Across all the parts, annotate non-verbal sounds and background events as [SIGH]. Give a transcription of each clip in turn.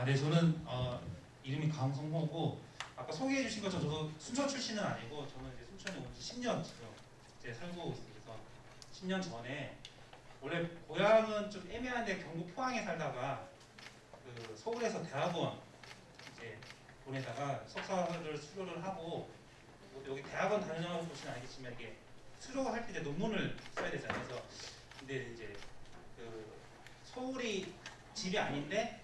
아, 네, 저는 어, 이름이 강성호고 아까 소개해 주신 것처럼 저도 순천 출신은 아니고 저는 이제 순천에 온 지 10년 지금 이제 살고 있어요. 그래서 10년 전에 원래 고향은 좀 애매한데 경북 포항에 살다가 그 서울에서 대학원 이제 보내다가 석사를 수료를 하고 뭐 여기 대학원 다녀 보시면 알겠지만 이게 수료할 때 논문을 써야 되잖아요. 그래서 근데 이제 그 서울이 집이 아닌데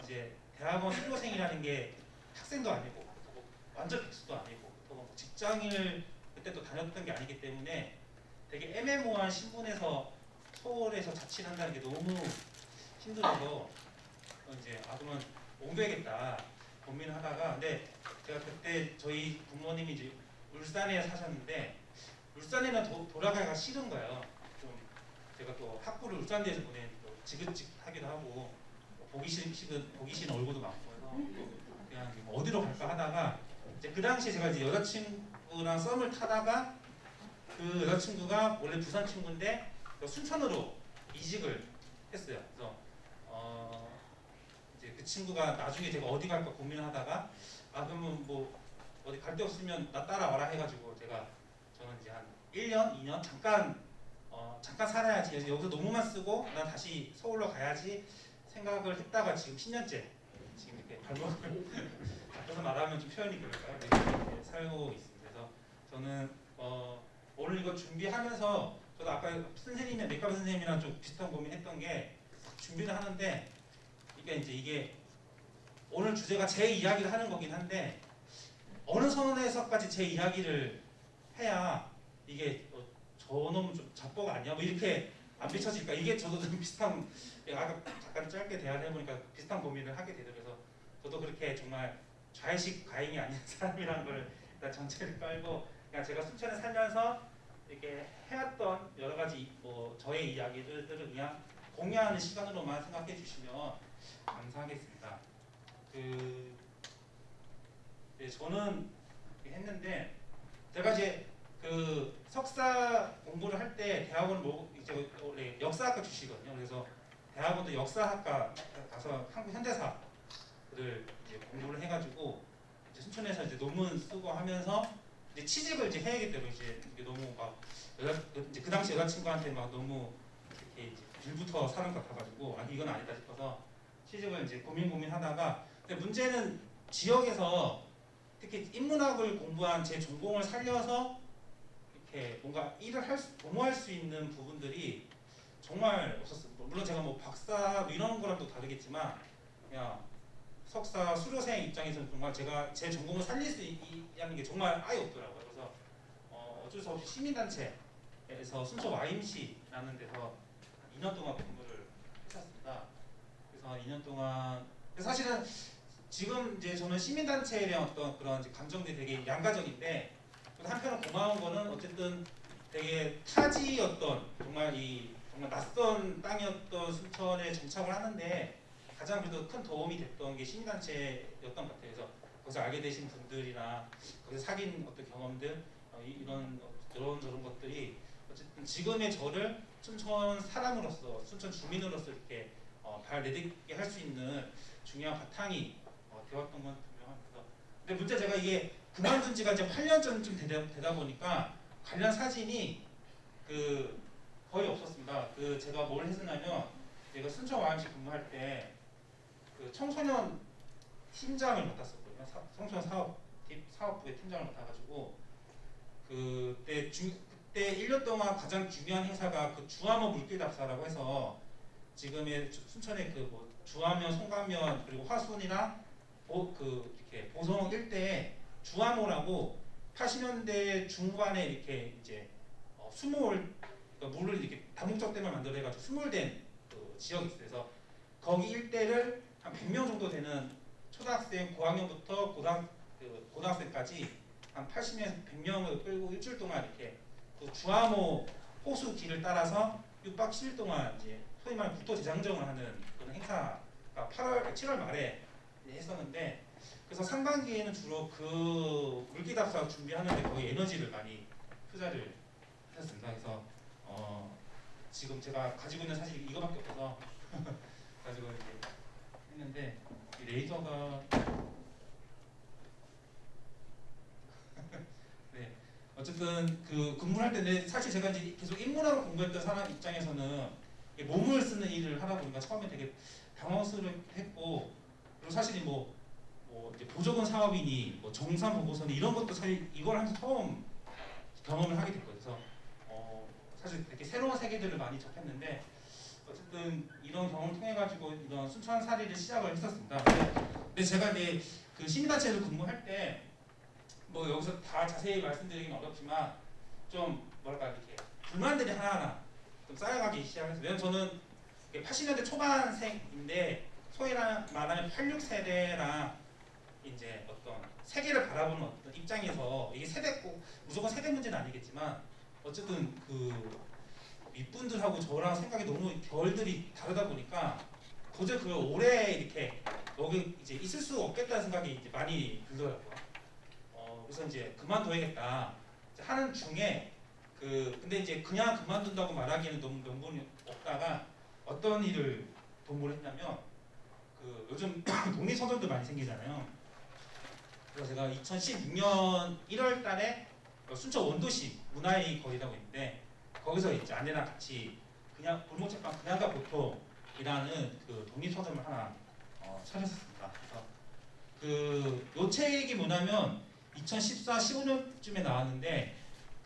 이제 대학원 수료생이라는 게 학생도 아니고 뭐 완전 백수도 아니고 또뭐 직장인을 그때 또 다녔던 게 아니기 때문에 되게 애매모호한 신분에서 서울에서 자취를 한다는 게 너무 힘들어서 이제 아 그러면 옮겨야겠다 고민을 하다가 근데 제가 그때 저희 부모님이 이제 울산에 사셨는데 울산에는 도, 돌아가기가 싫은 거예요. 좀 제가 또 학부를 울산대에서 보낸 또 지긋지긋하기도 하고 보기 싫은 보기 싫은 얼굴도 많고 그냥 뭐 어디로 갈까 하다가 이제 그 당시에 제가 이제 여자친구랑 썸을 타다가 그 여자친구가 원래 부산 친구인데 순천으로 이직을 했어요. 그래서 어 이제 그 친구가 나중에 제가 어디 갈까 고민을 하다가 아 그러면 뭐 어디 갈 데 없으면 나 따라와라 해가지고 제가 저는 이제 한 1년, 2년 잠깐 어 잠깐 살아야지 여기서 논문만 쓰고 난 다시 서울로 가야지 생각을 했다가 지금 10년째 지금 이렇게 발목을 [LAUGHS] 앞에서 말하면 좀 표현이 그럴까요? 네, 이렇게 살고 있습니다. 그래서 저는 어 오늘 이거 준비하면서 저도 아까 선생님이 맥가 선생님이랑 좀 비슷한 고민했던 게 준비를 하는데 이게 이제 이게 오늘 주제가 제 이야기를 하는 거긴 한데 어느 선에서까지 제 이야기를 해야 이게 어, 저놈 좀 잡보가 아니야? 뭐 이렇게 안 비춰질까? 이게 저도 좀 비슷한 아까 잠깐 짧게 대화를 해보니까 비슷한 고민을 하게 되더라고요. 그래서 저도 그렇게 정말 좌의식 과잉이 아닌 [LAUGHS] 사람이라는 걸 일단 전체를 깔고 그냥 제가 순천에 살면서 이렇게 해왔던 여러 가지 뭐 저의 이야기들을 그냥 공유하는 시간으로만 생각해 주시면 감사하겠습니다. 그 네, 저는 했는데 제가 이제 그 석사 공부를 할 때 대학원 뭐 이제 원래 역사학과 주시거든요. 그래서 대학원도 역사학과 가서 한국 현대사를 이제 공부를 해가지고 이제 순천에서 이제 논문 쓰고 하면서 이제 취직을 이제 해야겠기 때문에 이제 너무 막 여자 이제 그 당시 여자친구한테 막 너무 이렇게 이제 빌부터 사는 것 같아가지고 아니 이건 아니다 싶어서 취직을 이제 고민 고민하다가 근데 문제는 지역에서 특히 인문학을 공부한 제 전공을 살려서 이렇게 뭔가 일을 할 수, 도모할 수 있는 부분들이 정말 없었어요. 물론 제가 뭐 박사 뭐 이런 거랑 또 다르겠지만 그냥 석사 수료생 입장에서는 정말 제가 제 전공을 살릴 수 있는 게 정말 아예 없더라고요. 그래서 어, 어쩔 수 없이 시민단체에서 순천 YMC라는 데서 2년 동안 공부를 했었습니다. 그래서 2년 동안 사실은 지금 이제 저는 시민단체에 대한 어떤 그런 감정들이 되게 양가적인데 또 한편으로 고마운 거는 어쨌든 되게 타지였던 정말 이 정말 낯선 땅이었던 순천에 정착을 하는데 가장 그래도 큰 도움이 됐던 게 시민단체였던 것 같아요. 그래서 거기서 알게 되신 분들이나 거기서 사귄 어떤 경험들 어, 이- 이런 이런 저런 것들이 어쨌든 지금의 저를 순천 사람으로서 순천 주민으로서 이렇게 어, 발 내딛게 할 수 있는 중요한 바탕이 어, 되었던 건 분명합니다. 근데 문제 제가 이게 그만둔 지가 이제 8년 전쯤 되다, 되다 보니까 관련 사진이 그 거의 없었습니다. 그 제가 뭘 했었냐면 제가 순천 YMC 근무할 때 그 청소년 팀장을 맡았었거든요. 사- 청소년 사업 팀- 사업부의 팀장을 맡아가지고 그때 중 그때 1년 동안 가장 중요한 행사가 그 주암호 물길 답사라고 해서 지금의 주- 순천의 그뭐 주암면, 송감면 그리고 화순이랑 보, 그 이렇게 보성 일대에 주암호라고 80년대 중반에 이렇게 이제 어, 수몰 그러니까 물을 이렇게 다목적 댐을 만들어 해가지고 수몰된 그 지역이 있어요. 그래서 거기 일대를 한 100명 정도 되는 초등학생 고학년부터 고등 그 고등학생까지 한 80명, 100명을 끌고 일주일 동안 이렇게 그 주암호 호수 길을 따라서 6박 7일 동안 이제 소위 말하는 국토 재장정을 하는 그런 행사가 8월, 7월 말에 이제 했었는데 그래서 상반기에는 주로 그 물기답사 준비하는데 거의 에너지를 많이 투자를 했습니다. 그래서 어 지금 제가 가지고 있는 사실 이거밖에 없어서 [LAUGHS] 가지고 이렇게 했는데 이 레이저가 [LAUGHS] 네 어쨌든 그 근무를 할 때는 사실 제가 이제 계속 인문학을 공부했던 사람 입장에서는 몸을 쓰는 일을 하다 보니까 처음에 되게 당황스러웠고 그리고 사실 뭐, 뭐 보조금 사업이니 뭐 정산 보고서니 이런 것도 사실 이걸 하면서 처음 경험을 하게 됐거든요. 사실 되게 새로운 세계들을 많이 접했는데 어쨌든 이런 경험을 통해 가지고 이런 순천 사리를 시작을 했었습니다. 근데 제가 이제 그 시민단체에서 근무할 때 뭐 여기서 다 자세히 말씀드리기는 어렵지만 좀 뭐랄까 이렇게 불만들이 하나하나 좀 쌓여가기 시작했어요. 왜냐면 저는 80년대 초반생인데 소위 말하면 86세대랑 이제 어떤 세계를 바라보는 어떤 입장에서 이게 세대 꼭 무조건 세대 문제는 아니겠지만 어쨌든 그 윗분들하고 저랑 생각이 너무 결들이 다르다 보니까 도저히 그걸 오래 이렇게 여기 이제 있을 수 없겠다는 생각이 이제 많이 들더라고요. 어, 그래서 이제 그만둬야겠다 하는 중에 그 근데 이제 그냥 그만둔다고 말하기에는 너무 명분이 없다가 어떤 일을 도모를 했냐면 그 요즘 [COUGHS] 독립 서점도 많이 생기잖아요. 그래서 제가 2016년 1월 달에 순천 원도시 문화의 거리라고 있는데 거기서 이제 아내랑 같이 그냥 골목책방 그냥가 보통이라는 그 독립 서점을 하나 어, 차렸었습니다. 그래서 그 요 책이 뭐냐면 2014, 15년쯤에 나왔는데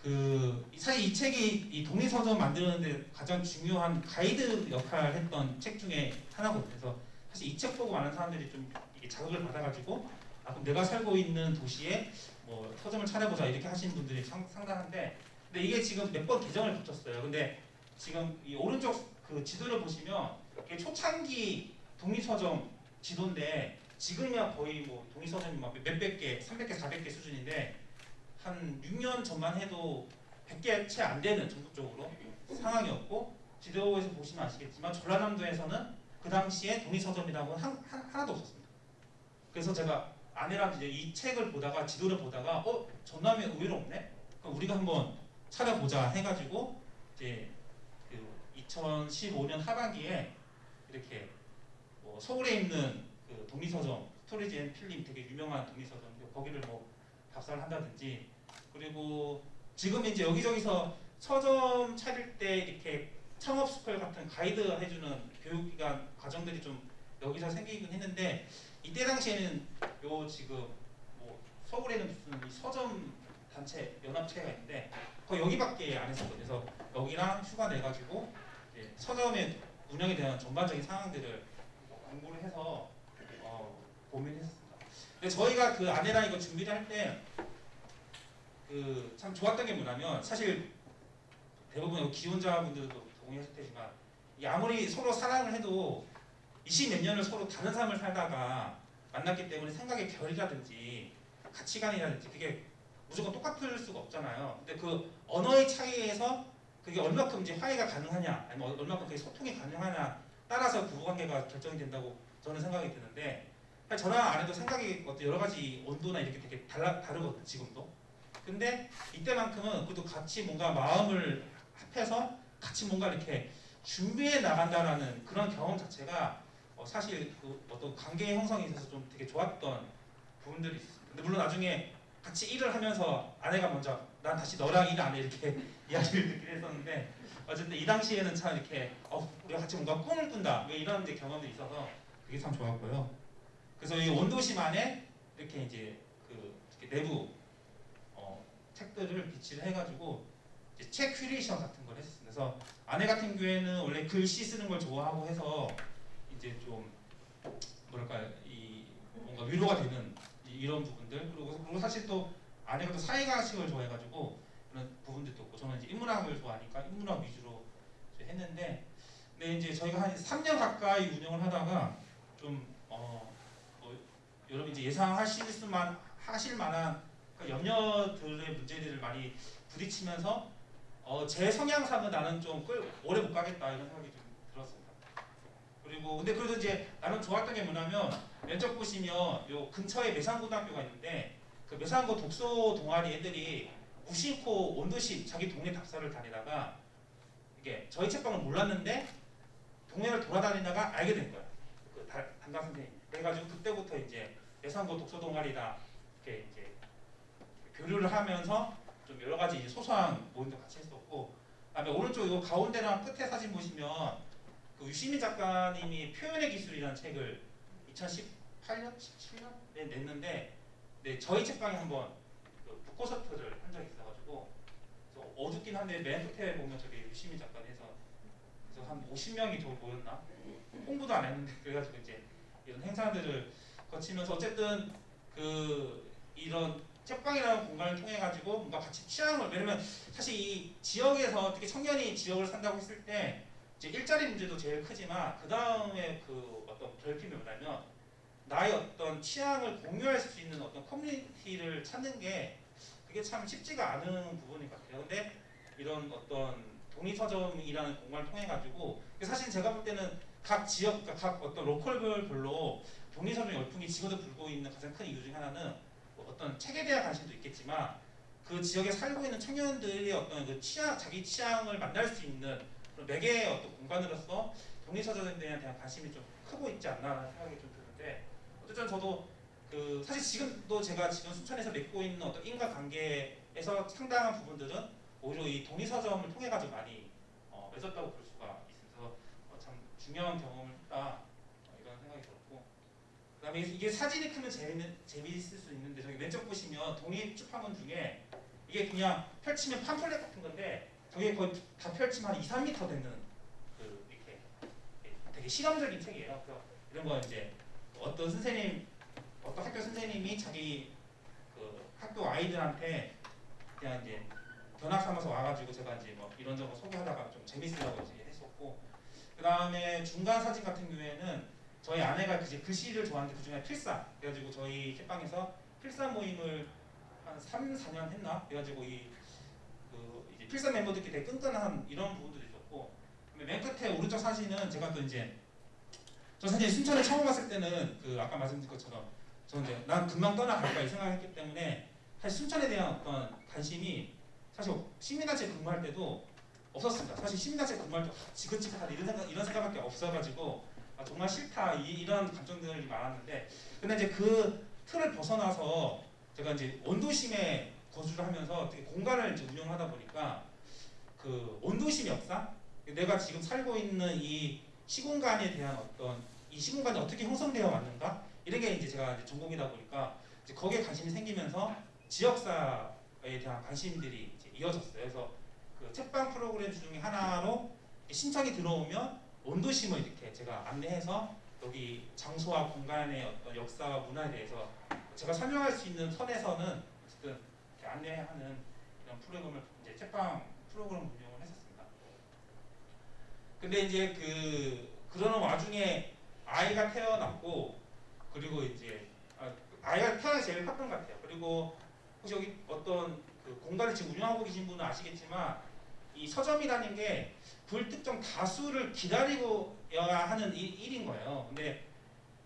그 사실 이 책이 이 독립 서점 만드는데 가장 중요한 가이드 역할을 했던 책 중에 하나거든요. 그래서 사실 이 책 보고 많은 사람들이 좀 이게 자극을 받아가지고 아 그럼 내가 살고 있는 도시에 뭐 서점을 차려보자 이렇게 하시는 분들이 상, 상당한데 근데 이게 지금 몇 번 개정을 붙였어요. 근데 지금 이 오른쪽 그 지도를 보시면 초창기 독립서점 지도인데 지금이야 거의 뭐 독립서점이 막 몇백 개, 300개, 400개 수준인데 한 6년 전만 해도 100개 채 안 되는 전국적으로 상황이었고 지도에서 보시면 아시겠지만 전라남도에서는 그 당시에 독립서점이라고는 한, 한, 하나도 없었습니다. 그래서 제가 아내랑 이제 이 책을 보다가 지도를 보다가 어 전남에 의외로 없네. 그럼 우리가 한번 찾아보자 해가지고 이제 그 2015년 하반기에 이렇게 뭐 서울에 있는 그 독립서점 스토리지 앤 필름 되게 유명한 독립서점 거기를 뭐 답사를 한다든지 그리고 지금 이제 여기저기서 서점 차릴 때 이렇게 창업 스쿨 같은 가이드 해주는 교육기관 과정들이 좀 여기서 생기긴 했는데 이때 당시에는 요 지금 뭐 서울에는 무슨 이 서점 단체 연합체가 있는데 거 여기밖에 안 했었거든요. 그래서 여기랑 휴가 내가지고 서점의 운영에 대한 전반적인 상황들을 공부를 해서 어, 고민했습니다. 근데 저희가 그 아내랑 이거 준비를 할 때 그 참 좋았던 게 뭐냐면 사실 대부분 기혼자분들도 동의하실 테지만 이 아무리 서로 사랑을 해도 20몇 년을 서로 다른 삶을 살다가 만났기 때문에 생각의 결이라든지 가치관이라든지 그게 무조건 똑같을 수가 없잖아요. 근데 그 언어의 차이에서 그게 얼마큼 이제 화해가 가능하냐, 아니면 얼마큼 그게 소통이 가능하냐 따라서 부부관계가 결정이 된다고 저는 생각이 드는데 저랑 아내도 생각이 어떤 여러 가지 온도나 이렇게 되게 달라 다르거든요. 지금도. 근데 이때만큼은 그래도 같이 뭔가 마음을 합해서 같이 뭔가 이렇게 준비해 나간다라는 그런 경험 자체가 어 사실 그 어떤 관계 형성에 있어서 좀 되게 좋았던 부분들이 있습니다. 근데 물론 나중에 같이 일을 하면서 아내가 먼저 난 다시 너랑 일 안 해 이렇게 [LAUGHS] 이야기를 듣긴 했었는데 어쨌든 이 당시에는 참 이렇게 어, 우리가 같이 뭔가 꿈을 꾼다 뭐 이런 이제 경험들이 있어서 그게 참 좋았고요. 그래서 이 안에 이렇게 이제 그 이렇게 내부 어, 책들을 비치를 해가지고 책 큐레이션 같은 걸 했었습니다. 그래서 아내 같은 경우에는 원래 글씨 쓰는 걸 좋아하고 해서 이제 좀 뭐랄까 이 뭔가 위로가 되는 이런 부분들 그리고, 그리고 사실 또 아내가 또 사회과학식을 좋아해가지고 그런 부분들도 있고 저는 이제 인문학을 좋아하니까 인문학 위주로 했는데 근데 이제 저희가 한 3년 가까이 운영을 하다가 좀 어, 뭐 여러분 이제 예상하실 수만 하실 만한 그 염려들의 문제들을 많이 부딪히면서 어, 제 성향상은 나는 좀 끌, 오래 못 가겠다 이런 생각이 좀. 그리고 근데 그래도 이제 나는 좋았던 게 뭐냐면 면접 보시면 요 근처에 매산고등학교가 있는데 그 매산고 독서 동아리 애들이 무심코 원도시 자기 동네 답사를 다니다가 이게 저희 책방을 몰랐는데 동네를 돌아다니다가 알게 된 거야. 그 담당 선생님. 그래가지고 그때부터 이제 예산고 독서 동아리다 이렇게 이제 교류를 하면서 좀 여러 가지 소소한 모임도 같이 했었고 그다음에 오른쪽 이 가운데랑 끝에 사진 보시면 그 유시민 작가님이 표현의 기술이라는 책을 2018년, 17년에 냈는데 네, 저희 책방에 한번 그 북콘서트를 한 적이 있어가지고 어둡긴 한데 맨 끝에 보면 저기 유시민 작가에서 그래서 한 50명이 저 모였나? 홍보도 안 했는데 그래가지고 이제 이런 행사들을 거치면서 어쨌든 그 이런 책방이라는 공간을 통해 가지고 뭔가 같이 취향을 왜냐면 사실 이 지역에서 특히 청년이 지역을 산다고 했을 때 이제 일자리 문제도 제일 크지만 그 다음에 그 어떤 결핍이 뭐냐면 나의 어떤 취향을 공유할 수 있는 어떤 커뮤니티를 찾는 게 그게 참 쉽지가 않은 부분인 것 같아요. 근데 이런 어떤 독립서점이라는 공간을 통해 가지고 사실 제가 볼 때는 각 지역, 그러니까 각 어떤 로컬별로 독립서점 열풍이 지금도 불고 있는 가장 큰 이유 중 하나는 뭐 어떤 책에 대한 관심도 있겠지만 그 지역에 살고 있는 청년들의 어떤 그 취향, 자기 취향을 만날 수 있는 매개의 어떤 공간으로서 독립서점에 대한 관심이 좀 크고 있지 않나라는 생각이 좀 드는데 어쨌든 저도 그 사실 지금도 제가 지금 순천에서 맺고 있는 어떤 인과관계에서 상당한 부분들은 오히려 이 독립서점을 통해 가지고 많이 어, 맺었다고 볼 수가 있어서 어, 참 중요한 경험을 했다 어, 이런 생각이 들었고 그 다음에 이게 사진이 크면 재밌는 재미있을 수 있는데 저기 왼쪽 보시면 독립 출판물 중에 이게 그냥 펼치면 팜플렛 같은 건데 저게 거의 다 펼치면 한 2, 3m 되는 그 이렇게 되게 실험적인 책이에요. 그래서 이런 거 이제 어떤 선생님 어떤 학교 선생님이 자기 그 학교 아이들한테 그냥 이제 견학 삼아서 와가지고 제가 이제 뭐 이런저런 소개하다가 좀 재밌으려고 이제 했었고 그 다음에 중간 사진 같은 경우에는 저희 아내가 이제 글씨를 좋아하는데 그중에 필사 그래가지고 저희 책방에서 필사 모임을 한 3, 4년 했나 그래가지고 이 필사 멤버들끼리 되게 끈끈한 이런 부분도 있었고 맨 끝에 오른쪽 사진은 제가 또 이제 저 사실 순천에 처음 왔을 때는 그 아까 말씀드린 것처럼 저는 이제 난 금방 떠나갈 거야 이 생각했기 때문에 사실 순천에 대한 어떤 관심이 사실 시민단체 근무할 때도 없었습니다. 사실 시민단체 근무할 때 아, 지긋지긋하다 이런 생각 이런 생각밖에 없어가지고 아, 정말 싫다 이, 이런 감정들이 많았는데 근데 이제 그 틀을 벗어나서 제가 이제 원도심에 거주를 하면서 되게 공간을 이제 운영하다 보니까 그 원도심 역사 내가 지금 살고 있는 이 시공간에 대한 어떤 이 시공간이 어떻게 형성되어 왔는가 이런 게 이제 제가 이제 전공이다 보니까 이제 거기에 관심이 생기면서 지역사에 대한 관심들이 이제 이어졌어요. 그래서 그 책방 프로그램 중에 하나로 신청이 들어오면 원도심을 이렇게 제가 안내해서 여기 장소와 공간의 어떤 역사와 문화에 대해서 제가 설명할 수 있는 선에서는 어쨌든 안내하는 이런 프로그램을 이제 책방 프로그램 운영을 했었습니다. 근데 이제 그 그러는 와중에 아이가 태어났고 그리고 이제 아, 아이가 태어나 제일 컸던 것 같아요. 그리고 혹시 여기 어떤 그 공간을 지금 운영하고 계신 분은 아시겠지만 이 서점이라는 게 불특정 다수를 기다리고야 하는 일, 일인 거예요. 근데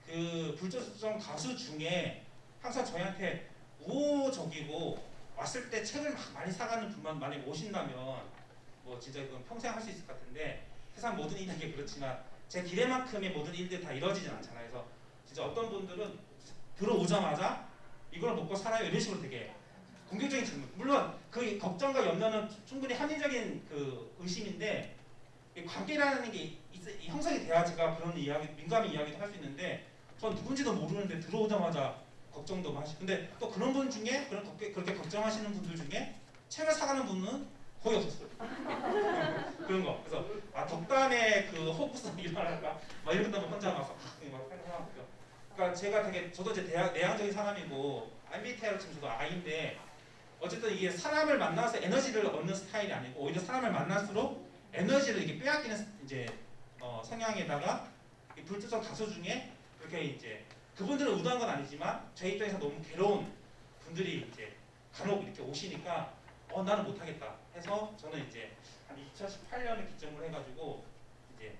그 불특정 다수 중에 항상 저희한테 우호적이고 왔을 때 책을 막 많이 사가는 분만 많이 오신다면 뭐 진짜 그건 평생 할 수 있을 것 같은데 세상 모든 일에게 그렇지만 제 기대만큼의 모든 일들이 다 이루어지진 않잖아요. 그래서 진짜 어떤 분들은 들어오자마자 이걸 먹고 살아요 이런 식으로 되게 공격적인 질문. 물론 그 걱정과 염려는 충분히 합리적인 그 의심인데 이 관계라는 게 있- 형성이 돼야 제가 그런 이야기, 민감한 이야기도 할 수 있는데 전 누군지도 모르는데 들어오자마자 걱정도 하시고 근데 또 그런 분 중에 그런 그렇게, 그렇게 걱정하시는 분들 중에 책을 사가는 분은 거의 없었어요. [LAUGHS] 그런 거. 그래서 아 덕담에 그 호구성이 일어날까? 막 이런 것도 혼자 막, 막 생각하고요. 그러니까 제가 되게 저도 이제 대학, 내향적인 사람이고 MBTI로 치면 저도 I인데 어쨌든 이게 사람을 만나서 에너지를 얻는 스타일이 아니고 오히려 사람을 만날수록 에너지를 이렇게 빼앗기는 이제 어, 성향에다가 이 불특정 다수 중에 그렇게 이제 그분들은 의도한 건 아니지만 제 입장에서 너무 괴로운 분들이 이제 간혹 이렇게 오시니까 어 나는 못하겠다 해서 저는 이제 한 2018년에 기점을 해가지고 이제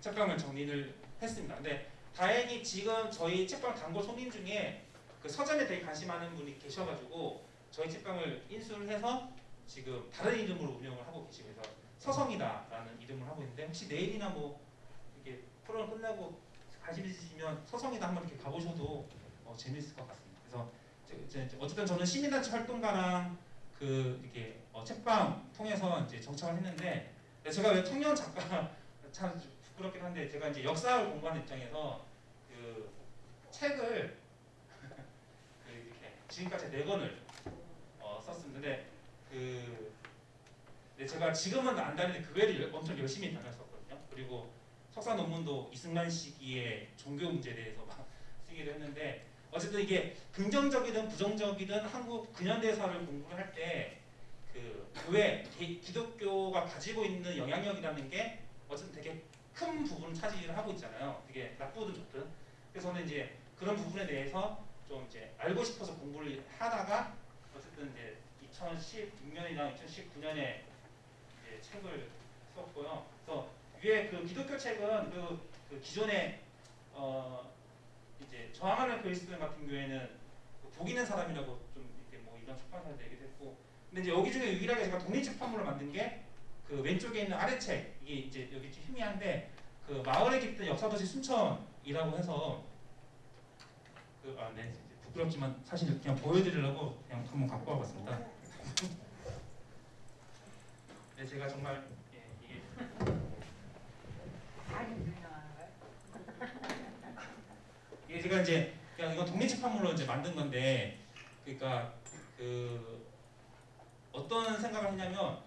책방을 정리를 했습니다. 근데 다행히 지금 저희 책방 단골 손님 중에 그 서점에 되게 관심 많은 분이 계셔가지고 저희 책방을 인수를 해서 지금 다른 이름으로 운영을 하고 계시고 해서 서성이다라는 이름을 하고 있는데 혹시 내일이나 뭐 이렇게 프로그램 끝나고 관심 있으시면 서성이나 한번 이렇게 가보셔도 어, 재밌을 것 같습니다. 그래서 이제- 이제 어쨌든 저는 시민단체 활동가랑 그 이렇게 어, 책방 통해서 이제 정착을 했는데 제가 왜 청년 작가 [LAUGHS] 참 부끄럽긴 한데 제가 이제 역사를 공부하는 입장에서 그 책을 [LAUGHS] 그 이렇게 지금까지 네 권을 어. 근데 그 제가 지금은 안 다니는데 그 외를 엄청 열심히 다녔었거든요. 그리고 석사 논문도 이승만 시기의 종교 문제에 대해서 막 [LAUGHS] 쓰기도 했는데 어쨌든 이게 긍정적이든 부정적이든 한국 근현대사를 공부를 할 때 그 교회 기- 기독교가 가지고 있는 영향력이라는 게 어쨌든 되게 큰 부분을 차지를 하고 있잖아요. 되게 나쁘든 좋든. 그래서 저는 이제 그런 부분에 대해서 좀 이제 알고 싶어서 공부를 하다가 어쨌든 이제 2016년이나 2019년에 이제 책을 썼고요. 위에 그 기독교 책은 그, 그 기존에 어 이제 저항하는 그리스도인 같은 경우에는 그 복있는 사람이라고 좀 이렇게 뭐 이런 출판사에서 얘기도 했고 근데 이제 여기 중에 유일하게 제가 독립출판물로 만든 게 그 왼쪽에 있는 아래 책 이게 이제 여기 좀 희미한데 그 마을에 깃든 역사도시 순천이라고 해서 그 아 네 부끄럽지만 사실 그냥 보여드리려고 그냥 한번 갖고 와봤습니다. 네 [LAUGHS] 제가 정말 예, 이게 아주 유명한 거예요. 이게 제가 이제 그냥 이건 독립출판물로 이제 만든 건데 그러니까 그 어떤 생각을 했냐면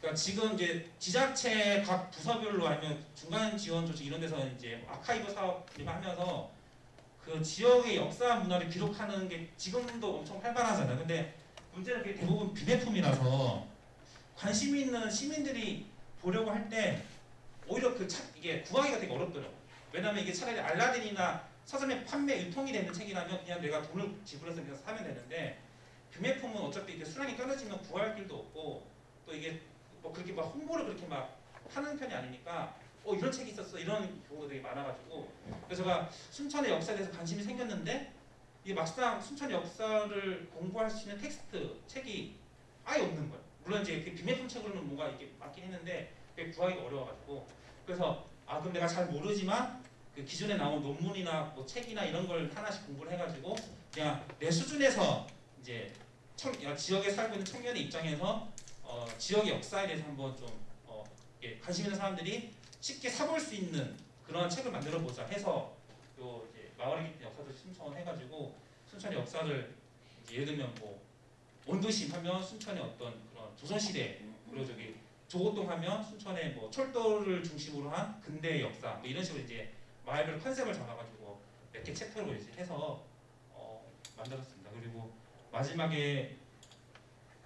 그러니까 지금 이제 지자체 각 부서별로 아니면 중간 지원 조직 이런 데서 이제 아카이브 사업 이런 거 하면서 그 지역의 역사 문화를 기록하는 게 지금도 엄청 활발하잖아요. 근데 문제는 그게 대부분 비매품이라서 관심 있는 시민들이 보려고 할 때 오히려 그 차, 이게 구하기가 되게 어렵더라고요. 왜냐면 이게 차라리 알라딘이나 서점에 판매 유통이 되는 책이라면 그냥 내가 돈을 지불해서 그냥 사면 되는데 비매품은 어차피 이게 수량이 떨어지면 구할 길도 없고 또 이게 뭐 그렇게 막 홍보를 그렇게 막 하는 편이 아니니까 어 이런 책이 있었어. 이런 경우가 되게 많아가지고. 그래서 제가 순천의 역사에 대해서 관심이 생겼는데 이게 막상 순천 역사를 공부할 수 있는 텍스트 책이 아예 없는 거예요. 물론 이제 그 비매품 책으로는 뭔가 이렇게 맞긴 했는데 구하기가 어려워가지고. 그래서 아 그럼 내가 잘 모르지만 그 기존에 나온 논문이나 뭐 책이나 이런 걸 하나씩 공부를 해가지고 그냥 내 수준에서 이제 청, 야, 지역에 살고 있는 청년의 입장에서 어, 지역의 역사에 대해서 한번 좀 어, 예, 관심 있는 사람들이 쉽게 사볼 수 있는 그런 책을 만들어 보자 해서 요 이제 마을의 깊은 역사도 신청을 해가지고 순천의 역사를 예를 들면 뭐 원도심 하면 순천의 어떤 그런 조선시대 그리고 저기 조고동 하면 순천의 뭐 철도를 중심으로 한 근대의 역사 뭐 이런 식으로 이제 마을별 컨셉을 잡아가지고 몇 개 챕터로 이제 해서 어, 만들었습니다. 그리고 마지막에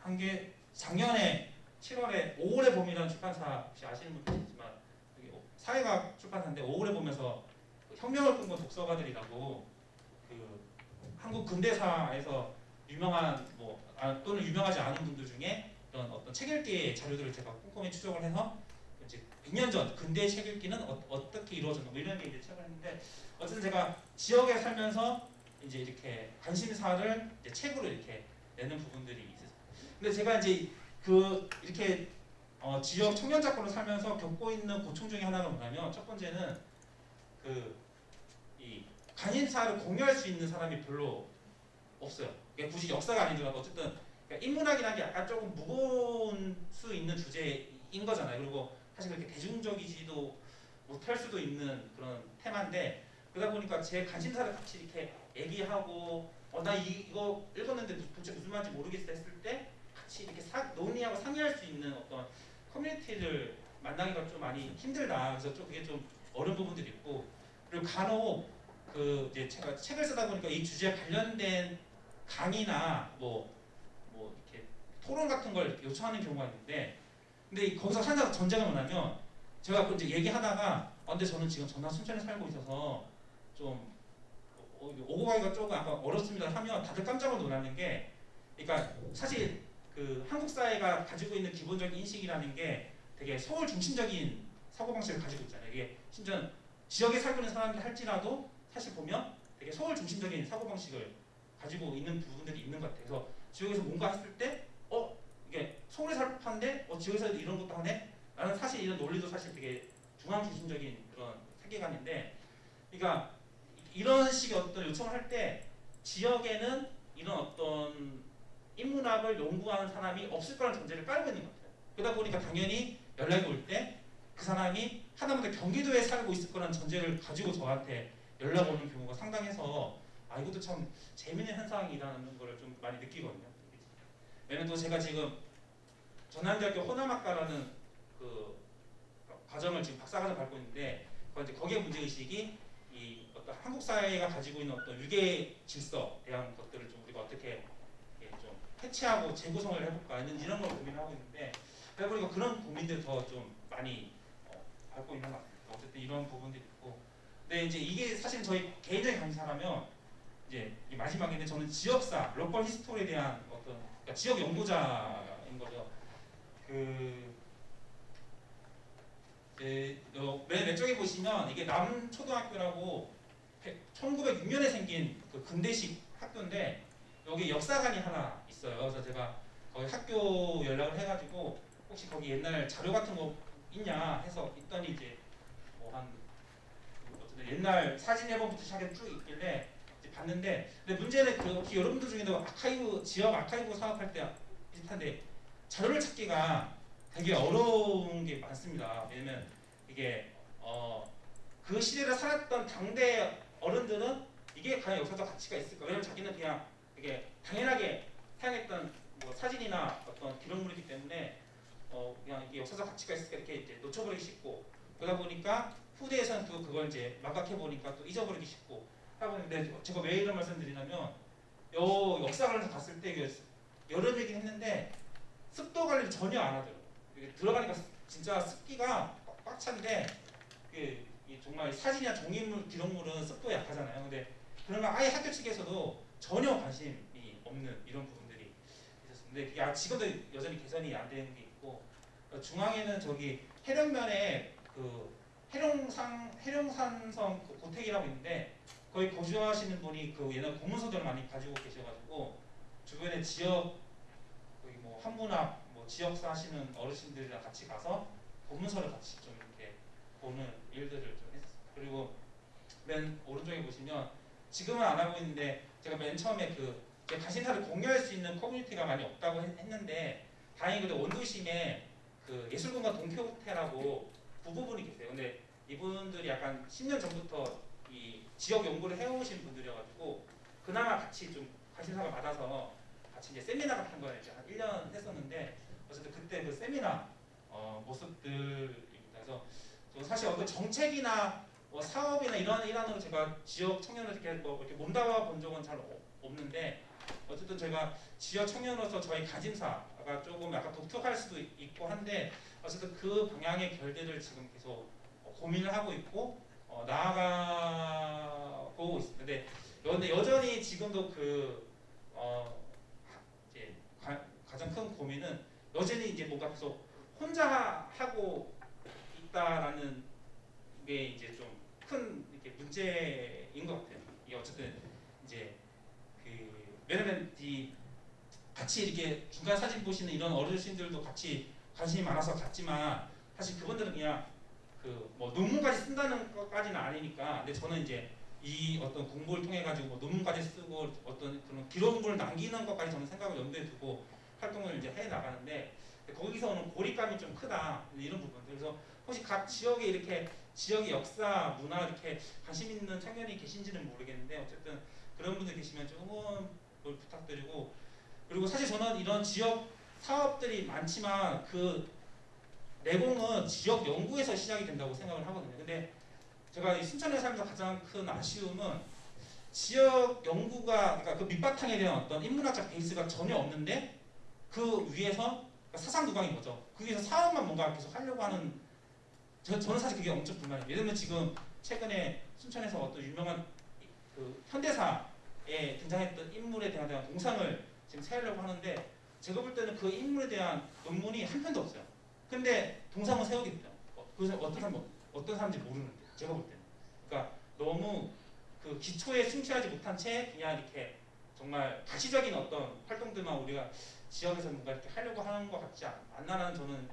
한 게 작년에 7월에 5월의 봄이라는 출판사 혹시 아시는 있지만 여기 사회과학 출판사인데 5월의 봄에서 그 혁명을 꿈꾼 독서가들이라고 그 한국 근대사에서 유명한 뭐 아, 또는 유명하지 않은 분들 중에 그런 어떤 책 읽기의 자료들을 제가 꼼꼼히 추적을 해서 이제 100년 전 근대 책 읽기는 어, 떻게 이루어졌나 뭐 이런 게 이제 책을 했는데 어쨌든 제가 지역에 살면서 이제 이렇게 관심사를 이제 책으로 이렇게 내는 부분들이 있어요. 근데 제가 이제 그 이렇게 어, 지역 청년 작가로 살면서 겪고 있는 고충 중에 하나가 뭐냐면 첫 번째는 그 이 관심사를 공유할 수 있는 사람이 별로 없어요. 이게 굳이 역사가 아니더라도 어쨌든 그러니까 인문학이라는 게 약간 조금 무거운 수 있는 주제인 거잖아요. 그리고 사실 그렇게 대중적이지도 못할 수도 있는 그런 테마인데 그러다 보니까 제 관심사를 같이 이렇게 얘기하고 어 나 이거 읽었는데 도대체 무슨 말인지 모르겠어 했을 때 같이 이렇게 사, 논의하고 상의할 수 있는 어떤 커뮤니티를 만나기가 좀 많이 힘들다. 그래서 좀 그게 좀 어려운 부분들이 있고 그리고 간혹 그 이제 제가 책을 쓰다 보니까 이 주제에 관련된 강의나 뭐 뭐 이렇게 토론 같은 걸 요청하는 경우가 있는데 근데 이- 거기서 하나 전제가 뭐냐면 제가 그 이제 얘기하다가 아, 근데 저는 지금 전남 순천에 살고 있어서 좀 어, 이거 오고 가기가 조금 아까 어렵습니다 하면 다들 깜짝 놀라는 게 그러니까 사실 그 한국 사회가 가지고 있는 기본적인 인식이라는 게 되게 서울 중심적인 사고방식을 가지고 있잖아요. 이게 심지어 지역에 살고 있는 사람들 할지라도 사실 보면 되게 서울 중심적인 사고방식을 가지고 있는 부분들이 있는 것 같아요. 그래서 지역에서 뭔가 했을 때, 어, 서울에 살 판데, 어, 지역에서 이런 것도 하네? 라는 사실 이런 논리도 사실 되게 중앙 중심적인 그런 세계관인데, 그러니까 이런 식의 어떤 요청을 할 때 지역에는 이런 어떤 인문학을 연구하는 사람이 없을 거라는 전제를 깔고 있는 것 같아요. 그러다 보니까 당연히 연락이 올 때 그 사람이 하다못해 경기도에 살고 있을 거라는 전제를 가지고 저한테 연락 오는 경우가 상당해서 아 이것도 참 재밌는 현상이라는 거를 좀 많이 느끼거든요. 왜냐면 또 제가 지금 전남대학교 호남학과라는 그 과정을 지금 박사과정 밟고 있는데 거기에 문제 의식이 이 어떤 한국 사회가 가지고 있는 어떤 유계 질서에 대한 것들을 좀 우리가 어떻게 이렇게 좀 해체하고 재구성을 해볼까 이런 이런 걸 고민하고 있는데 그러다 보니까 그런 고민들 더 좀 많이 어, 밟고 있는 것 같아요. 어쨌든 이런 부분들이 있고 근데 이제 이게 사실 저희 개인적인 강사라면 이제 이 마지막인데 저는 지역사, 로컬 히스토리에 대한 어떤 그러니까 지역 연구자인 거죠. 그 이제 어, 맨 왼쪽에 보시면 이게 남초등학교라고 1906년에 생긴 그 근대식 학교인데 여기 역사관이 하나 있어요. 그래서 제가 거기 학교 연락을 해가지고 혹시 거기 옛날 자료 같은 거 있냐 해서 있더니 이제 뭐 한 어쨌든 옛날 사진 앨범부터 시작해 쭉 있길래 이제 봤는데 근데 문제는 그 혹시 여러분들 중에도 아카이브 지역 아카이브 사업할 때 비슷한데 자료를 찾기가 되게 어려운 게 많습니다. 왜냐면 이게 어, 그 시대를 살았던 당대 어른들은 이게 과연 역사적 가치가 있을까? 왜냐면 자기는 그냥 이게 당연하게 사용했던 뭐 사진이나 어떤 기록물이기 때문에 어, 그냥 이게 역사적 가치가 있을까 이렇게 이제 놓쳐버리기 쉽고 그러다 보니까 후대에서는 또 그걸 이제 막악해 보니까 또 잊어버리기 쉽고 하다 보는데 제가 왜 이런 말씀드리냐면 요 역사관에서 봤을 때 이게 여름이긴 했는데 습도 관리를 전혀 안 하더라고요. 들어가니까 진짜 습기가 꽉- 꽉 찬데 그, 이 정말 사진이나 종이물 기록물은 습도에 약하잖아요. 근데 거 아예 학교 측에서도 전혀 관심이 없는 이런 부분들이 있었는데 그게 아- 지금도 여전히 개선이 안 되는 게 있고 어, 중앙에는 저기 해령면에 그 해룡상 해룡산성 그 고택이라고 있는데 거기 거주하시는 분이 그 옛날 고문서들을 많이 가지고 계셔가지고 주변에 지역 거기 뭐 한문학 뭐 지역사 하시는 어르신들이랑 같이 가서 본문서를 같이 좀 이렇게 보는 일들을 좀 했어요. 그리고 맨 오른쪽에 보시면 지금은 안 하고 있는데 제가 맨 처음에 그제 관심사를 공유할 수 있는 커뮤니티가 많이 없다고 했- 했는데 다행히 그래도 원도심에 그 예술공간 동표호텔하고 부부분이 계세요. 근데 이분들이 약간 10년 전부터 이 지역 연구를 해오신 분들이어가지고 그나마 같이 좀 관심사가 받아서 같이 이제 세미나 같은 걸 이제 한 1년 했었는데 어쨌든 그때 그 세미나 어, 모습들입니다. 그래서 저 사실 어떤 정책이나 뭐 사업이나 이런 일환으로 제가 지역 청년을 이렇게 뭐 이렇게 몸담아 본 적은 잘 어- 없는데 어쨌든 제가 지역 청년으로서 저희 관심사가 조금 약간 독특할 수도 있- 있고 한데 어쨌든 그 방향의 결들을 지금 계속 어, 고민을 하고 있고 어, 나아가 보고 있습니다. 근데 근데 여전히 지금도 그 어, 가, 가장 큰 고민은 여전히 이제 뭔가 계속 혼자 하고 있다라는 게 이제 좀 큰 이렇게 문제인 것 같아요. 이게 어쨌든 이제 그 왜냐면 이 같이 이렇게 중간 사진 보시는 이런 어르신들도 같이 관심이 많아서 갔지만 사실 그분들은 그냥 그 뭐 논문까지 쓴다는 것까지는 아니니까 근데 저는 이제 이 어떤 공부를 통해 가지고 뭐 논문까지 쓰고 어떤 그런 기록물을 남기는 것까지 저는 생각을 염두에 두고 활동을 이제 해 나가는데 거기서 오는 고립감이 좀 크다 이런 부분들 그래서 혹시 각 지역에 이렇게 지역의 역사 문화 이렇게 관심 있는 청년이 계신지는 모르겠는데 어쨌든 그런 분들 계시면 좀 응원을 부탁드리고 그리고 사실 저는 이런 지역 사업들이 많지만 그 내공은 지역 연구에서 시작이 된다고 생각을 하거든요. 근데 제가 이 순천에 살면서 가장 큰 아쉬움은 지역 연구가 그러니까 그 밑바탕에 대한 어떤 인문학적 베이스가 전혀 없는데 그 위에서 그러니까 사상 누강인 거죠. 그 위에서 사업만 뭔가 계속 하려고 하는 저, 저는 사실 그게 엄청 불만이에요. 예를 들면 지금 최근에 순천에서 어떤 유명한 그 현대사에 등장했던 인물에 대한, 대한 동상을 지금 세우려고 하는데 제가 볼 때는 그 인물에 대한 논문이 한 편도 없어요. 근데 동상을 세우겠다. 어, 그래서 어떤 사람 어떤 사람인지 모르는데 제가 볼 때는. 그러니까 너무 그 기초에 충실하지 못한 채 그냥 이렇게 정말 가시적인 어떤 활동들만 우리가 지역에서 뭔가 이렇게 하려고 하는 것 같지 않- 않나라는 저는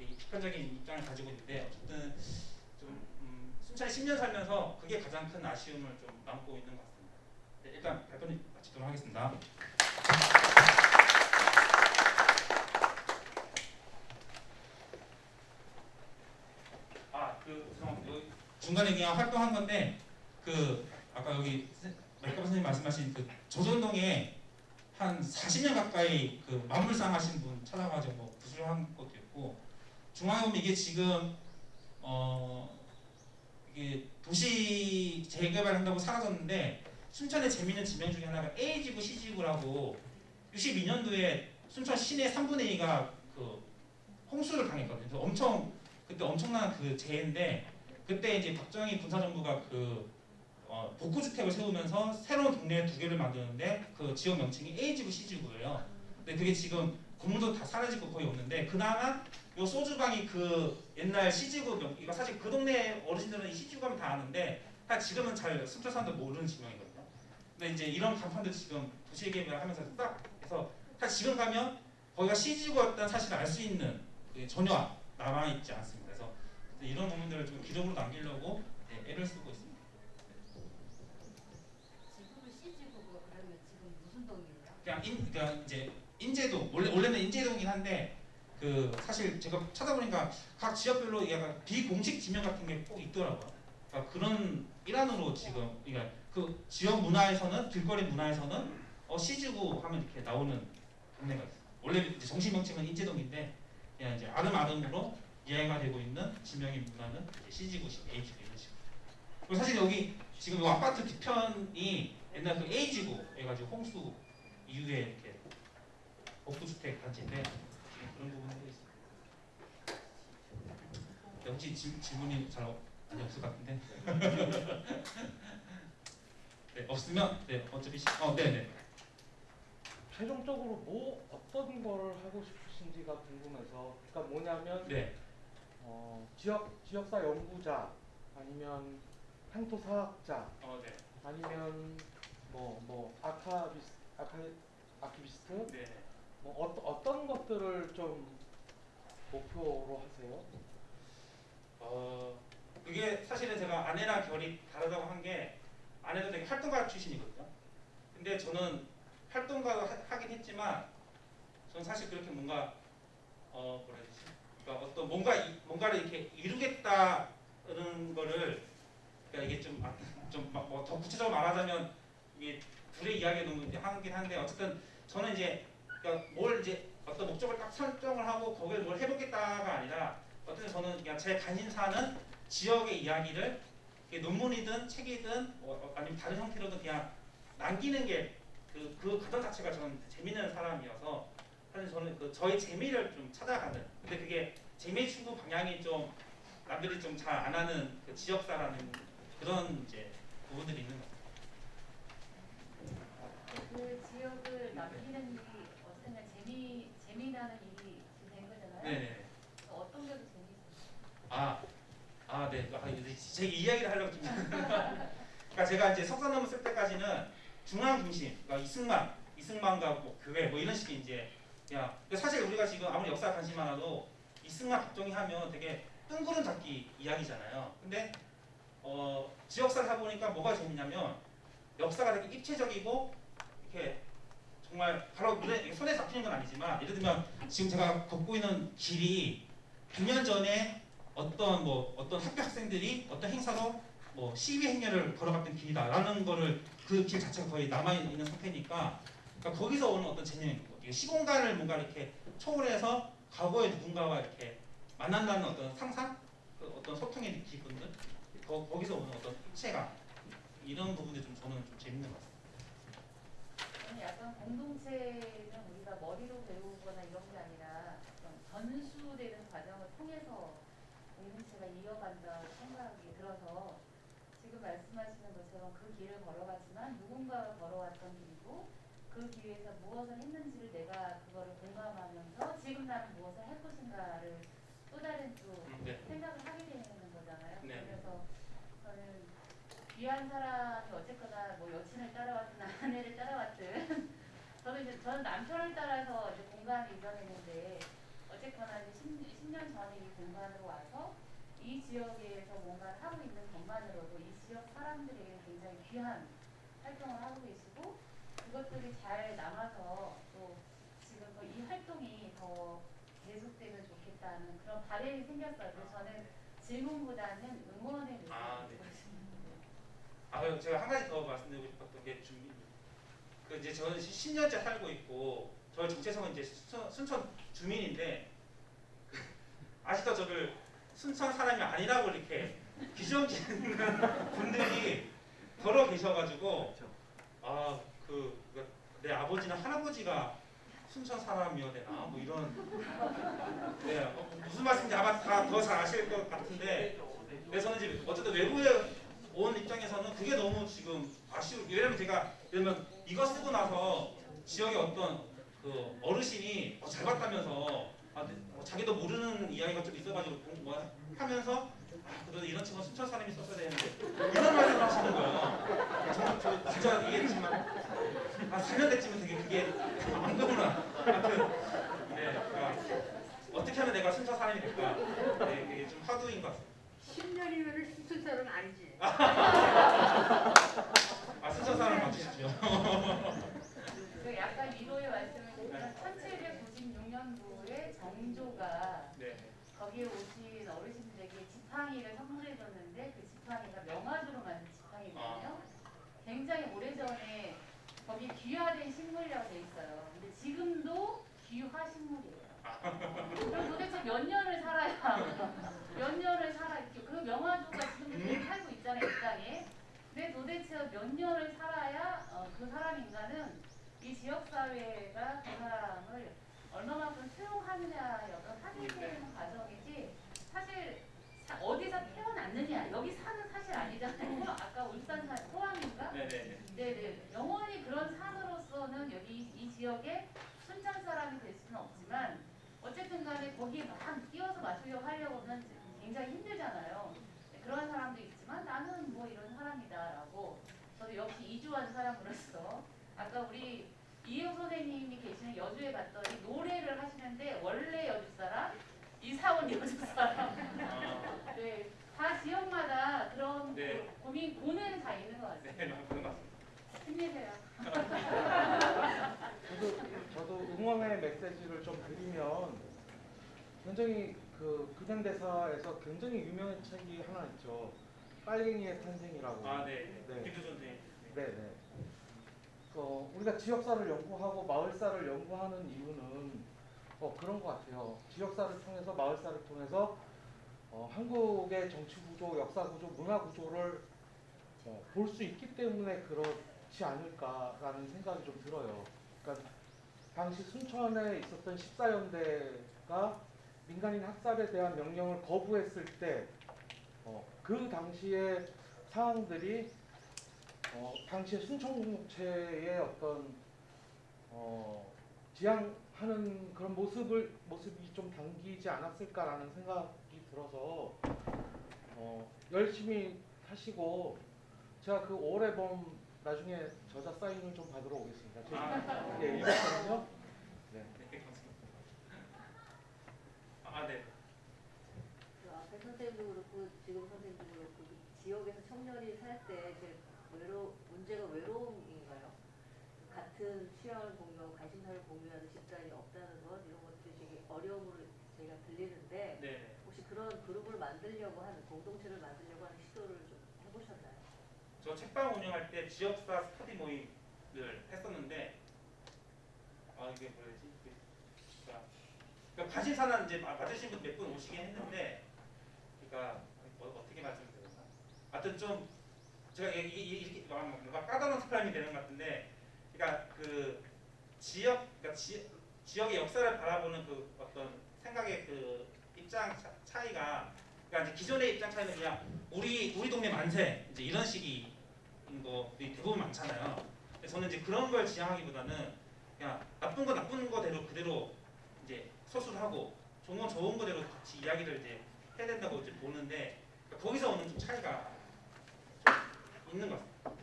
이 비판적인 입장을 가지고 있는데 어쨌든 좀 음, 순천에 10년 살면서 그게 가장 큰 아쉬움을 좀 남고 있는 것 같습니다. 네, 일단 발표는 마치도록 하겠습니다. 아, 그 죄송합니다. 중간에 그냥 활동한 건데 그 아까 여기 말까 선생님 말씀하신 그 조선동에 한 40년 가까이 그 만물상 하신 분 찾아가지고 뭐 구술한 것도 있고 보면 이게 지금 어 이게 도시 재개발한다고 사라졌는데 순천의 재미있는 지명 중에 하나가 A지구 C지구라고 62년도에 순천 시내 3분의 2가 그 홍수를 당했거든요. 엄청 그때 엄청난 그 재해인데 그때 이제 박정희 군사정부가 그 어, 복구주택을 세우면서 새로운 동네 두 개를 만드는데 그 지역 명칭이 A지구 C지구예요. 근데 그게 지금 건물도 다 사라지고 거의 없는데 그나마 요 소주방이 그 옛날 C지구 명 이거 사실 그 동네 어르신들은 이 C지구 가면 다 아는데 다 지금은 잘 순천 사람들 모르는 지명이거든요. 근데 이제 이런 간판들 지금 도시개발하면서 딱 해서 딱 지금 가면 거기가 C지구였다는 사실을 알 수 있는 그게 전혀 남아 있지 않습니다. 그래서 이런 부분들을 좀 기록으로 남기려고 네, 애를 쓰고 있습니다. 지금 C지구고 그러면 지금 무슨 동이에요? 그냥 인 그러니까 이제 인제동 원래 원래는 인제동이긴 한데 그 사실 제가 찾아보니까 각 지역별로 약간 비공식 지명 같은 게 꼭 있더라고요. 그러니까 그런 일환으로 지금 그러니까 그 지역 문화에서는 길거리 문화에서는 어 시지구 하면 이렇게 나오는 동네가 있어요. 원래 정식 명칭은 인제동인데 그냥 이제 아름아름으로 이해가 되고 있는 지명의 문화는 이제 시지구, A지구 이런 식으로. 그리고 사실 여기 지금 이 아파트 뒤편이 옛날 그 A지구 해가지고 홍수 이후에 이렇게 복도주택 단지인데 그런 부분도 있습니다. 네, 혹시 질, 질문이 잘 없, 없을 것 같은데. [LAUGHS] 네 없으면 네 어차피 시, 어 네 네 최종적으로 뭐 어떤 거를 하고 싶으신지가 궁금해서 그러니까 뭐냐면 네 어, 지역 지역사 연구자 아니면 향토 사학자 어, 네. 아니면 뭐뭐 아카비스 아키비스트 네. 뭐 어떤 어떤 것들을 좀 목표로 하세요? 어 그게 사실은 제가 아내랑 결이 다르다고 한 게 아내도 되게 활동가 출신이거든요. 근데 저는 활동가 하- 하긴 했지만 저는 사실 그렇게 뭔가 어 뭐라 해야 되지? 그러니까 어떤 뭔가 이- 뭔가를 이렇게 이루겠다는 거를 그러니까 이게 좀좀뭐 구체적으로 말하자면 이게 둘의 이야기가 너무 이제 하긴 한데 어쨌든 저는 이제 그러니까 뭘 이제 어떤 목적을 딱 설정을 하고 거기에 뭘 해보겠다가 아니라 어쨌든 저는 그냥 제 관심사는 지역의 이야기를 논문이든 책이든 뭐, 어, 아니면 다른 형태로든 그냥 남기는 게 그 그 과정 자체가 저는 재밌는 사람이어서 사실 저는 그 저의 재미를 좀 찾아가는 근데 그게 재미 추구 방향이 좀 남들이 좀 잘 안 하는 그 지역사라는 그런 이제 부분들이 있는 것 같아요. 그 지역을 남기는 일이 어쨌든 재미 재미나는 일이 된 거잖아요. 네네. 어떤 게 더 재미있어요? 아, 아, 네. 아, 이야기를 하려고 좀. 그러니까 제가 이제 석사 논문 쓸 때까지는 중앙 중심, 그러니까 이승만, 이승만과 뭐 교회 뭐 이런 식의 이제 야. 사실 우리가 지금 아무리 역사 관심 많아도 이승만, 박정희 하면 되게 뜬구름 잡기 이야기잖아요. 근데 어, 지역사를 해보니까 뭐가 재밌냐면 역사가 되게 입체적이고 이렇게 정말 바로 눈에 손에 잡히는 건 아니지만 예를 들면 지금 제가 걷고 있는 길이 100년 전에 어떤 뭐 어떤 학교 학생들이 어떤 행사로 뭐 시위 행렬을 걸어갔던 길이다라는 거를 그 길 자체가 거의 남아 있는 상태니까 그러니까 거기서 오는 어떤 재능인 거 이게 시공간을 뭔가 이렇게 초월해서 과거의 누군가와 이렇게 만난다는 어떤 상상, 그 어떤 소통의 기분들? 거, 거기서 오는 어떤 입체감? 이런 부분들이 좀 저는 좀 재밌는 것 같습니다. 약간 공동체는 우리가 머리로 배우거나 이런 게 아니라 전수되는 과정을 통해서 공동체가 이어간다 생각이 들어서 지금 말씀하시는 것처럼 그 길을 걸어갔지만 누군가가 걸어왔던 길이고 그 길에서 무엇을 했는지를 내가 그거를 공감하면서 지금 나는 무엇을 할 것인가를 또 다른 또 음, 네. 생각을 하게 되는 거잖아요. 네. 그래서 저는 귀한 사람이 어쨌거나 뭐 여친을 따라왔든 [LAUGHS] 아내를 따라왔든 저는 이제 저는 남편을 따라서 이제 공간을 이뤄내는데 어쨌거나 이제 10, 년 전에 이 공간으로 와서 이 지역에서 뭔가를 하고 있는 것만으로도 이 지역 사람들에게 굉장히 귀한 활동을 하고 계시고 그것들이 잘 남아서 또 지금 또 이 활동이 더 계속되면 좋겠다는 그런 바람이 생겼어요. 그래서 저는 질문보다는 응원의 의견을 아, 네. 아, 그리고 제가 한 가지 더 말씀드리고 싶었던 게 준비. 그 이제 저는 10년째 살고 있고 저희 정체성은 이제 순천, 순천 주민인데 그 아직도 저를 순천 사람이 아니라고 이렇게 규정 짓는 [LAUGHS] 분들이 더러 계셔가지고 아그 내 아버지나 할아버지가 순천 사람이어야 되나? 뭐 이런. 네 어, 무슨 말씀인지 아마 다 더 잘 아실 것 같은데 근데 저는 이제 어쨌든 외부에 온 입장에서는 그게 너무 지금 아쉬워. 왜냐면 제가 그러면 이거 쓰고 나서 지역의 어떤 그 어르신이 어, 잘 봤다면서 아, 뭐 자기도 모르는 이야기가 좀 있어가지고 공- 뭐 하면서 아, 그래도 이런 친구 순천 사람이 썼어야 되는데 이런 말을 하시는 거예요. 정말 저 진짜 지금 한 4년 됐지만 되게 그게 안 그구나. 하여튼 네, 그러니까 어떻게 하면 내가 순천 사람이 될까? 네, 그게 좀 화두인 것 같습니다. 10년이면 순천 사람 아니지. [LAUGHS] 아 순천 사람 맞으시죠? 그 약간 위로의 말씀을 드리면 1796년도에 정조가 네. 거기에 오신 어르신들에게 지팡이를 선물해줬는데 그 지팡이가 명화주로 만든 지팡이거든요. 굉장히 오래전에 거기 귀화된 식물이라고 돼 있어요. 근데 지금도 귀화 식물이에요. 그럼 도대체 몇 년을 살아야 몇 년을 살아 있죠. 그 명화주가 지금 계속 살고 있잖아요, 이 땅에. 근데 도대체 몇 년을 살아야 어, 그 사람 인간은 이 지역 사회가 그 사람을 얼마만큼 수용하느냐의 어떤 확인되는 과정이지 사실 사- 어디서 태어났느냐 여기 사는 사실 아니잖아요. 아까 울산 사 포항인가? 네네. 네네. 영원히 그런 산으로서는 여기 이 지역에 순천 사람이 될 수는 없지만 어쨌든 간에 거기에 막 뛰어서 맞추려고 하려고는 굉장히 힘들잖아요. 네, 그런 사람도 있지만 나는 뭐 이런 사람이다라고 저도 역시 이주한 아까 우리 이효 선생님이 계시는 여주에 갔더니 노래를 하시는데 원래 여주 사람, 이사 온 여주 사람 아, 네, 다 지역마다 그런 네. 고- 고민, 고는 다 있는 것 같아요. 네, 그런 것 같습니다. 힘내세요. [LAUGHS] 저도 저도 응원의 메시지를 좀 드리면 굉장히 그 근현대사에서 굉장히 유명한 책이 하나 있죠. 빨갱이의 탄생이라고. 아, 네. 네. 김두 선생님. 네, 네. 어, 우리가 지역사를 연구하고 마을사를 연구하는 이유는 어, 그런 것 같아요. 지역사를 통해서 마을사를 통해서 어, 한국의 정치 구조, 역사 구조, 문화 구조를 어, 볼수 있기 때문에 그렇지 않을까라는 생각이 좀 들어요. 그러니까 당시 순천에 있었던 14연대가 민간인 학살에 대한 명령을 거부했을 때, 어, 그 당시의 상황들이 어, 당시에 순천공채의 어떤 어, 지향하는 그런 모습을 모습이 좀 담기지 않았을까라는 생각이 들어서 어, 열심히 하시고 제가 그 5월 앨범 나중에 저자 사인을 좀 받으러 오겠습니다. 제가 아, 예, 읽었거든요. 네. 네, 감사합니다. 아, 네. 그 앞에 선생님도 그렇고 지금 선생님도 그렇고 그 지역에서 청년이 살 때 제일 외로 문제가 외로움인가요? 같은 취향을 공유하고 관심사를 공유하는 집단이 없다는 것 이런 것들이 되게 어려움으로 제가 들리는데 네, 네. 혹시 그런 그룹을 만들려고 하는 공동체를 만들려고 하는 시도를 좀 해보셨나요? 저 책방 운영할 때 지역사 스터디 모임을 했었는데 아 이게 뭐지? 그러니까, 관심사는 이제 마- 맞으신 분 몇 분 오시긴 했는데 그러니까 뭐, 어떻게 말씀드려야 되나? 하여튼 좀 제가 이- 이- 이렇게 뭔가 까다로운 사람이 되는 것 같은데 그러니까 그 지역 그러니까 지, 지역의 역사를 바라보는 그 어떤 생각의 그 입장 차, 차이가 그러니까 이제 기존의 입장 차이는 그냥 우리 우리 동네 만세 이제 이런 식인 거들이 대부분 많잖아요. 저는 이제 그런 걸 지향하기보다는 그냥 나쁜 거 나쁜 거대로 그대로 이제 서술하고 좋은 건 좋은 거대로 같이 이야기를 이제 해야 된다고 이제 보는데 그러니까 거기서 오는 좀 차이가 좀 있는 것 같아요.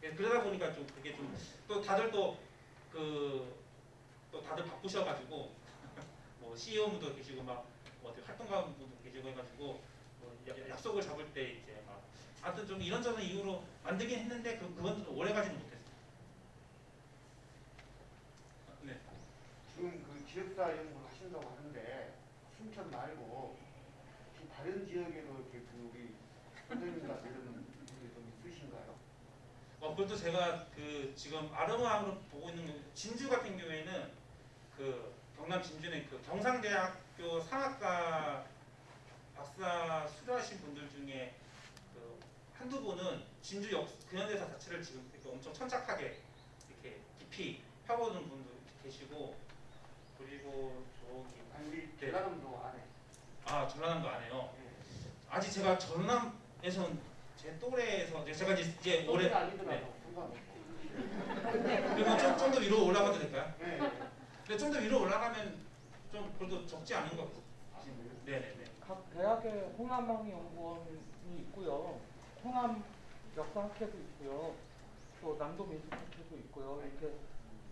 이게. 그러다 보니까 좀 그게 좀 또 다들 또 그 또 다들 바쁘셔가지고 [LAUGHS] 뭐 CEO분도 계시고 막뭐 어떻게 활동가분도 계시고 해가지고 뭐 야- 약속을 잡을 때막 하여튼 좀 이런저런 이유로 만들긴 했는데 그 그건 좀 오래 가지는 못했어요. 네. 지금 그 지역사 연구를 하신다고 하는데 순천 말고 다른 지역에도 이렇게 그 우리 선생님과 이런 분들이 좀 있으신가요? 어, 그것도 제가 그 지금 아르마으로 보고 있는 거- 진주 같은 경우에는 그 경남 진주는 그 경상대학교 상학과 박사 수료하신 분들 중에 그 한두 분은 진주 역 근현대사 자체를 지금 이렇게 엄청 천착하게 이렇게 깊이 펴보는 분도 계시고 그리고 저기 아니 네. 전라남도 안에 아 전라남도 안 해요. 예. 아직 제가 전남에선 제 또래에서 제가 이제 이제 올해 아니더라도 네. 상관없고 그러면 좀더 위로 올라가도 될까요? 네. 근데 좀 더 위로 올라가면 좀 그래도 적지 않은 것 같아요. 네네네. 각 대학에 홍남망 연구원이 있고요. 홍남 역사학회도 있고요. 또 남도 민속학회도 있고요. 이렇게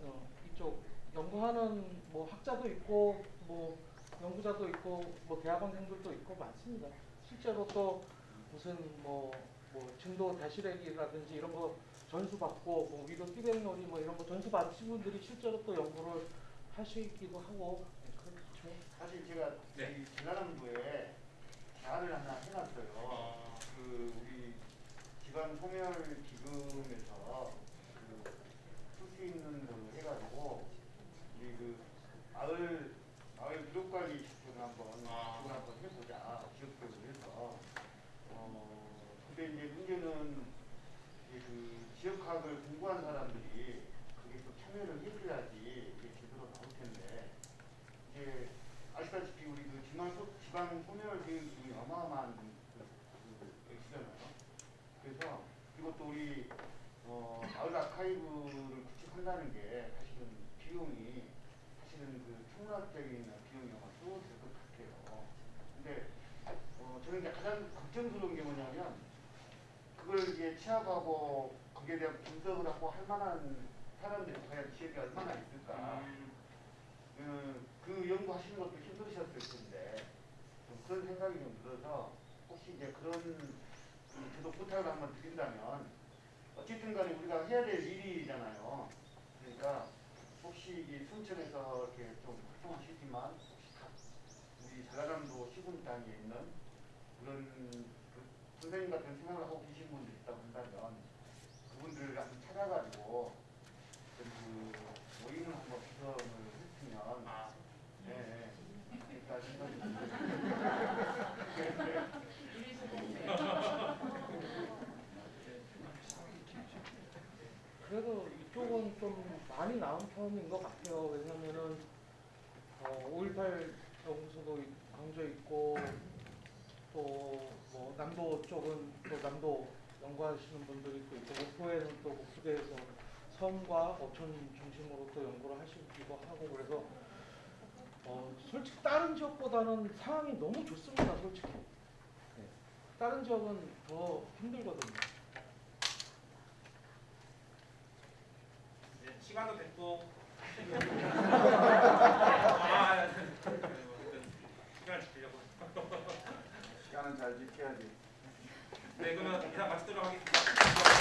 어, 이쪽 연구하는 뭐 학자도 있고 뭐 연구자도 있고 뭐 대학원생들도 있고 많습니다. 실제로 또 무슨 뭐, 뭐 진도 대실액이라든지 이런 거 전수 받고 뭐 위로 띠백놀이 뭐 이런 거 전수 받으신 분들이 실제로 또 연구를 하시기도 하고 네, 그렇죠. 사실 제가 네. 이 전라남도에 제안을 하나 해놨어요. 어, 그 우리 기반 소멸 기금에서 그쓸수 있는 걸로 해가지고 우리 그 마을 마을 기록 관리 시스템을 한번 아. 그걸 한번 해보자. 지역별로 해서. 어 근데 이제 문제는 이제 그 지역학을 공부한 사람들이 그게 또 참여를 해줘야지 이게 제대로 나올 텐데. 이제 아시다시피 우리 그 지방 소, 지방 소멸 비용이 어마어마한 그, 그 액수잖아요. 또 우리 어, 마을 아카이브를 구축한다는 게 사실은 비용이 사실은 그 천문학적인 비용이 아마 수억될 것 같아요. 근데 어, 저는 이제 가장 걱정스러운 게 뭐냐면 그걸 이제 취합하고 거기에 대한 분석을 하고 할 만한 사람들이 과연 지역에 얼마나 있을까? 음, 그, 그 연구하시는 것도 힘드셨을 텐데 좀 그런 생각이 좀 들어서 혹시 이제 그런 음, 저도 부탁을 한번 드린다면 어쨌든 간에 우리가 해야 될 일이잖아요. 그러니까 혹시 이 순천에서 이렇게 좀 활동하시지만 혹시 각 우리 전라남도 시군 단위에 있는 그런 그 선생님 같은 생각을 하고 계신 분들 있다고 한다면 그분들을 한번 찾아가지고 그 모임을 한번 구성을 했으면 아, 네, 네. 그러니까 생각이 듭니다. 그래도 이쪽은 좀 편인 것 같아요. 왜냐면은 어, 5.18 연구소도 있- 광주에 있고 또 뭐 남도 쪽은 또 남도 연구하시는 분들이 또 있고 목포에는 또 목포대에서 섬과 어촌 중심으로 또 연구를 하시기도 하고 그래서 어, 솔직히 다른 지역보다는 상황이 너무 좋습니다. 솔직히 네. 다른 지역은 더 힘들거든요. 이제 시간도 됐고. 시간은 잘 지켜야지. 네, 그러면 이상 마치도록 하겠습니다.